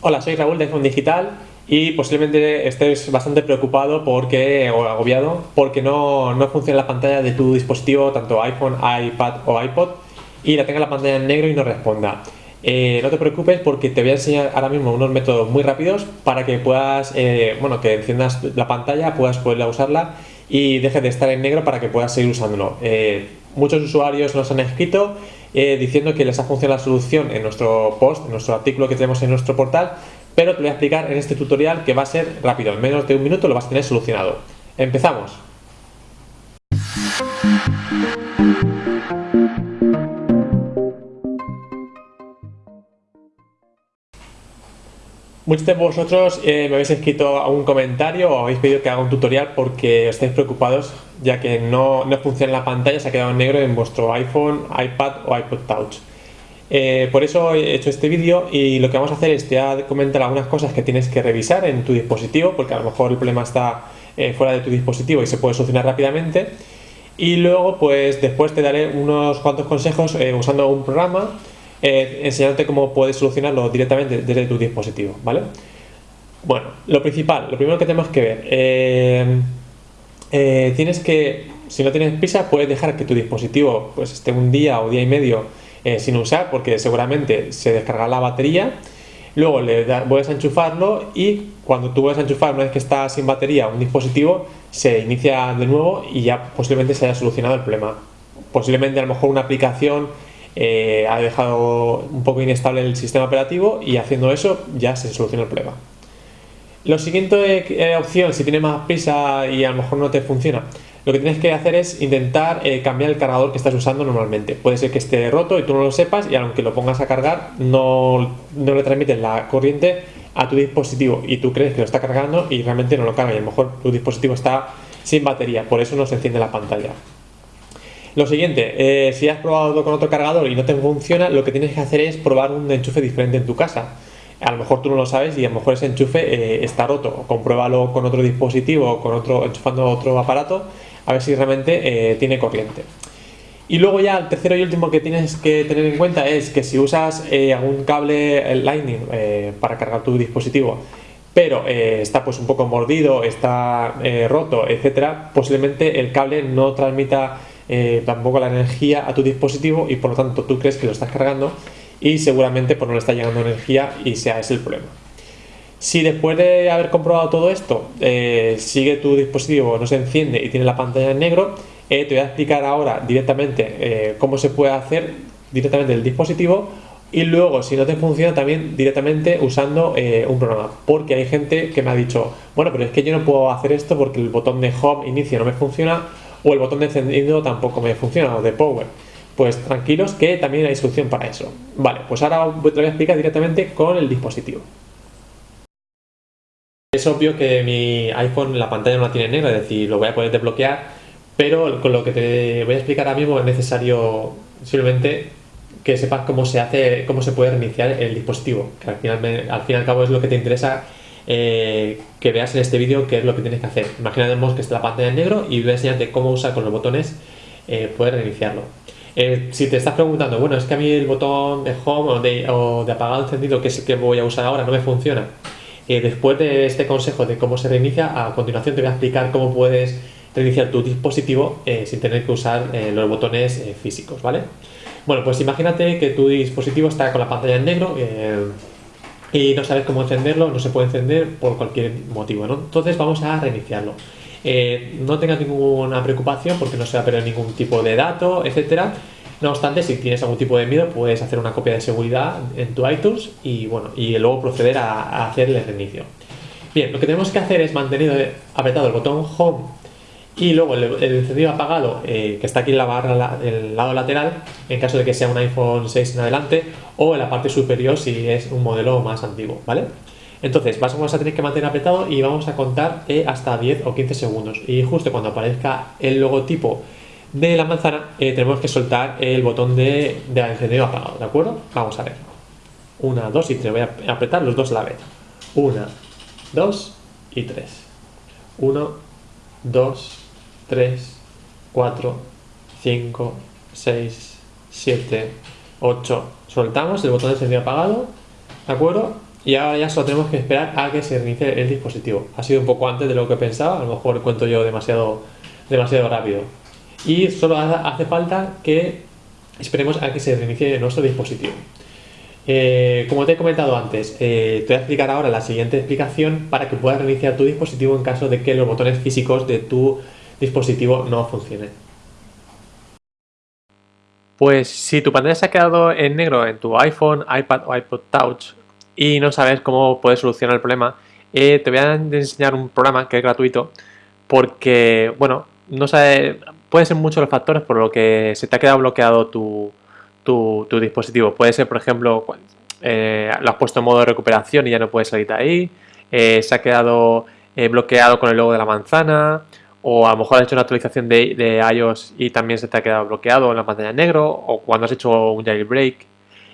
Hola, soy Raúl de iPhone Digital y posiblemente estés bastante preocupado porque, o agobiado porque no, no funciona la pantalla de tu dispositivo, tanto iPhone, iPad o iPod, y la tenga la pantalla en negro y no responda. Eh, no te preocupes porque te voy a enseñar ahora mismo unos métodos muy rápidos para que puedas, eh, bueno, que enciendas la pantalla, puedas poder usarla y dejes de estar en negro para que puedas seguir usándolo. Eh, muchos usuarios nos han escrito eh, diciendo que les ha funcionado la solución en nuestro post, en nuestro artículo que tenemos en nuestro portal, pero te voy a explicar en este tutorial que va a ser rápido, en menos de un minuto lo vas a tener solucionado. ¡Empezamos! Muchos de vosotros eh, me habéis escrito un comentario o habéis pedido que haga un tutorial porque estáis preocupados ya que no, no funciona la pantalla, se ha quedado negro en vuestro iPhone, iPad o iPod Touch. Eh, por eso he hecho este vídeo y lo que vamos a hacer es te voy a comentar algunas cosas que tienes que revisar en tu dispositivo porque a lo mejor el problema está eh, fuera de tu dispositivo y se puede solucionar rápidamente y luego pues después te daré unos cuantos consejos usando un programa eh, enseñándote cómo puedes solucionarlo directamente desde tu dispositivo, ¿vale? Bueno, lo principal, lo primero que tenemos que ver, eh, eh, tienes que, si no tienes prisa, puedes dejar que tu dispositivo pues esté un día o día y medio sin usar porque seguramente se descarga la batería luego le vuelves a enchufarlo y cuando tú vuelves a enchufar una vez que está sin batería un dispositivo se inicia de nuevo y ya posiblemente se haya solucionado el problema posiblemente a lo mejor una aplicación eh, ha dejado un poco inestable el sistema operativo y haciendo eso ya se soluciona el problema. Lo siguiente eh, opción, si tienes más prisa y a lo mejor no te funciona, lo que tienes que hacer es intentar eh, cambiar el cargador que estás usando normalmente. Puede ser que esté roto y tú no lo sepas y aunque lo pongas a cargar no, no le transmites la corriente a tu dispositivo y tú crees que lo está cargando y realmente no lo carga y a lo mejor tu dispositivo está sin batería, por eso no se enciende la pantalla. Lo siguiente, eh, si has probado con otro cargador y no te funciona, lo que tienes que hacer es probar un enchufe diferente en tu casa. A lo mejor tú no lo sabes y a lo mejor ese enchufe eh, está roto. Compruébalo con otro dispositivo o con otro, enchufando otro aparato a ver si realmente eh, tiene corriente. Y luego ya el tercero y último que tienes que tener en cuenta es que si usas algún cable Lightning para cargar tu dispositivo pero está pues un poco mordido, está roto, etcétera, posiblemente el cable no transmita eh, tampoco la energía a tu dispositivo y por lo tanto tú crees que lo estás cargando y seguramente pues no le está llegando energía y sea ese el problema. Si después de haber comprobado todo esto eh, sigue tu dispositivo, no se enciende y tiene la pantalla en negro, eh, te voy a explicar ahora directamente cómo se puede hacer directamente el dispositivo y luego si no te funciona también directamente usando un programa porque hay gente que me ha dicho bueno pero es que yo no puedo hacer esto porque el botón de home inicio no me funciona o el botón de encendido tampoco me funciona, o de power. Pues tranquilos que también hay solución para eso. Vale, pues ahora te voy a explicar directamente con el dispositivo. Es obvio que mi iPhone la pantalla no la tiene negra, es decir, lo voy a poder desbloquear, pero con lo que te voy a explicar ahora mismo es necesario simplemente que sepas cómo se hace, cómo se puede reiniciar el dispositivo, que al final, al fin y al cabo es lo que te interesa eh, que veas en este vídeo qué es lo que tienes que hacer. Imaginemos que está la pantalla en negro y voy a enseñarte cómo usar con los botones eh, poder reiniciarlo. Eh, si te estás preguntando, bueno, es que a mí el botón de home o de, o de apagado encendido, que es el que voy a usar ahora, no me funciona. después de este consejo de cómo se reinicia, a continuación te voy a explicar cómo puedes reiniciar tu dispositivo sin tener que usar los botones físicos, ¿vale? Bueno, pues imagínate que tu dispositivo está con la pantalla en negro, y no sabes cómo encenderlo, no se puede encender por cualquier motivo, ¿no? Entonces vamos a reiniciarlo. Eh, no tengas ninguna preocupación porque no se va a perder ningún tipo de dato, etcétera. No obstante, si tienes algún tipo de miedo, puedes hacer una copia de seguridad en tu iTunes y bueno, y luego proceder a, a hacer el reinicio. Bien, lo que tenemos que hacer es mantener apretado el botón Home y luego el, encendido apagado eh, que está aquí en la barra del lado lateral en caso de que sea un iPhone 6 en adelante o en la parte superior si es un modelo más antiguo ¿vale? entonces vamos a tener que mantener apretado y vamos a contar hasta 10 o 15 segundos. Y justo cuando aparezca el logotipo de la manzana eh, tenemos que soltar el botón de, de encendido apagado ¿de acuerdo? vamos a ver. 1, 2 y 3 voy a apretar los dos a la vez. 1, 2 y 3 1, 2 3, 4, 5, 6, 7, 8. Soltamos el botón de encendido apagado, ¿de acuerdo? y ahora ya solo tenemos que esperar a que se reinicie el dispositivo. Ha sido un poco antes de lo que pensaba, a lo mejor cuento yo demasiado, demasiado rápido. Y solo hace falta que esperemos a que se reinicie nuestro dispositivo. Eh, como te he comentado antes, eh, te voy a explicar ahora la siguiente explicación para que puedas reiniciar tu dispositivo en caso de que los botones físicos de tu dispositivo no funcionen. Pues si tu pantalla se ha quedado en negro en tu iPhone, iPad o iPod Touch y no sabes cómo puedes solucionar el problema, eh, te voy a enseñar un programa que es gratuito porque, bueno, no sabe, puede ser muchos los factores por lo que se te ha quedado bloqueado tu, tu, dispositivo. Puede ser, por ejemplo, eh, lo has puesto en modo de recuperación y ya no puedes salir de ahí, eh, se ha quedado bloqueado con el logo de la manzana, o a lo mejor has hecho una actualización de, iOS y también se te ha quedado bloqueado en la pantalla negro, o cuando has hecho un jailbreak.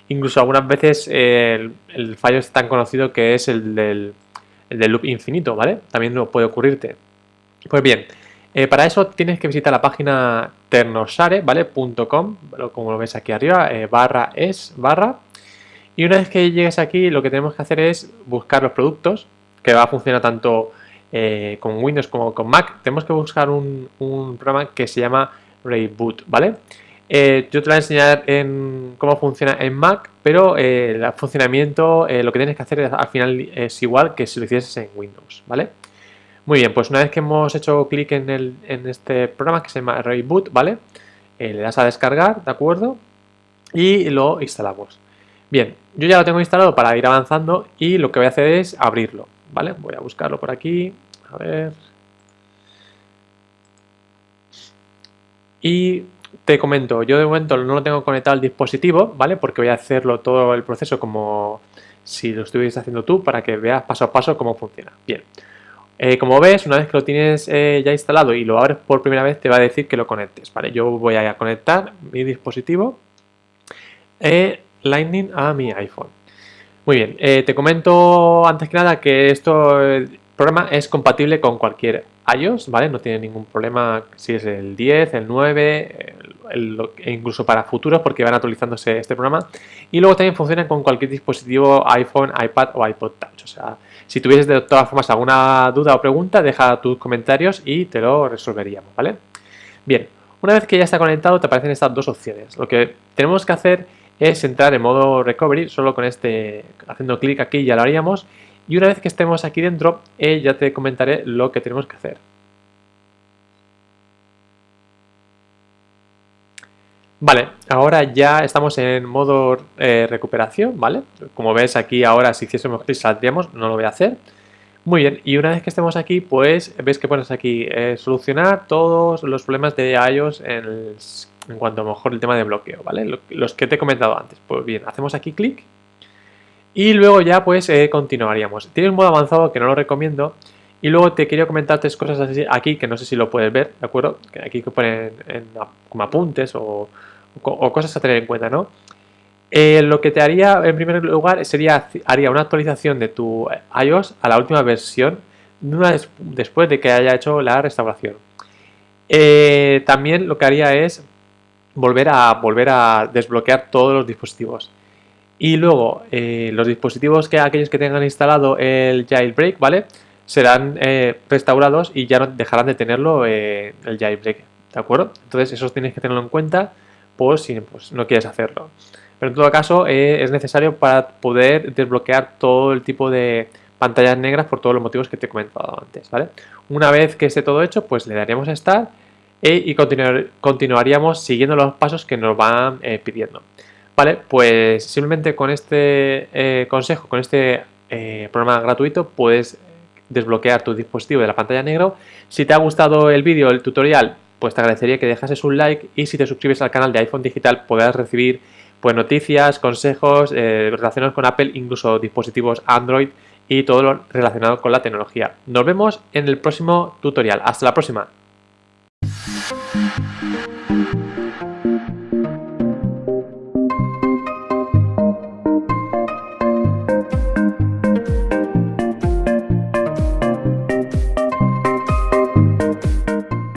Incluso algunas veces el, fallo es tan conocido que es el del, loop infinito, ¿vale? También no puede ocurrirte. Pues bien, eh, para eso tienes que visitar la página ternosare, ¿vale? .com, como lo ves aquí arriba, eh, barra es, barra. Y una vez que llegues aquí, lo que tenemos que hacer es buscar los productos, que va a funcionar tanto eh, con Windows como con Mac, tenemos que buscar un, programa que se llama Reboot, ¿vale? Eh, yo te voy a enseñar en cómo funciona en Mac, pero eh, el funcionamiento, lo que tienes que hacer al final es igual que si lo hicieses en Windows, ¿vale? Muy bien, pues una vez que hemos hecho clic en, en este programa que se llama Reboot, ¿vale? le das a descargar, ¿de acuerdo? Y lo instalamos. Bien, yo ya lo tengo instalado para ir avanzando y lo que voy a hacer es abrirlo, ¿vale? Voy a buscarlo por aquí, a ver. Y te comento, yo de momento no lo tengo conectado al dispositivo, ¿vale? Porque voy a hacerlo todo el proceso como si lo estuvieras haciendo tú para que veas paso a paso cómo funciona. Bien, eh, como ves, una vez que lo tienes eh, ya instalado y lo abres por primera vez, te va a decir que lo conectes, ¿vale? Yo voy a conectar mi dispositivo eh, Lightning a mi iPhone. Muy bien, te comento antes que nada que esto programa es compatible con cualquier iOS, ¿vale? No tiene ningún problema si es el 10, el 9, e incluso para futuros porque van actualizándose este programa. Y luego también funciona con cualquier dispositivo iPhone, iPad o iPod Touch. O sea, si tuvieses de todas formas alguna duda o pregunta, deja tus comentarios y te lo resolveríamos, ¿vale? Bien, una vez que ya está conectado te aparecen estas dos opciones. Lo que tenemos que hacer es entrar en modo recovery, solo con este, haciendo clic aquí ya lo haríamos y una vez que estemos aquí dentro, eh, ya te comentaré lo que tenemos que hacer. Vale, ahora ya estamos en modo eh, recuperación, ¿vale? Como ves aquí ahora si hiciésemos clic saldríamos, no lo voy a hacer. Muy bien, y una vez que estemos aquí, pues ves que pones aquí eh, solucionar todos los problemas de iOS en, en, cuanto a mejor el tema de bloqueo, ¿vale? Los que te he comentado antes. Pues bien, hacemos aquí clic y luego ya pues eh, continuaríamos. Tiene un modo avanzado que no lo recomiendo. Y luego te quería comentar tres cosas así aquí que no sé si lo puedes ver, ¿de acuerdo? Aquí que ponen como apuntes o, cosas a tener en cuenta, ¿no? Eh, lo que te haría en primer lugar sería haría una actualización de tu iOS a la última versión después de que haya hecho la restauración. Eh, también lo que haría es volver a, volver a desbloquear todos los dispositivos. Y luego, eh, los dispositivos que aquellos que tengan instalado el jailbreak, ¿vale? Serán eh, restaurados y ya no dejarán de tenerlo eh, el jailbreak, ¿de acuerdo? Entonces, eso tienes que tenerlo en cuenta por si pues, no quieres hacerlo. Pero en todo caso, es necesario para poder desbloquear todo el tipo de pantallas negras por todos los motivos que te he comentado antes, ¿vale? Una vez que esté todo hecho, pues le daríamos a Start y continuaríamos siguiendo los pasos que nos van pidiendo. Vale, pues simplemente con este eh, consejo, con este eh, programa gratuito, puedes desbloquear tu dispositivo de la pantalla negro. Si te ha gustado el vídeo, el tutorial, pues te agradecería que dejases un like y si te suscribes al canal de iPhone Digital podrás recibir pues, noticias, consejos eh, relacionados con Apple, incluso dispositivos Android y todo lo relacionado con la tecnología. Nos vemos en el próximo tutorial. Hasta la próxima.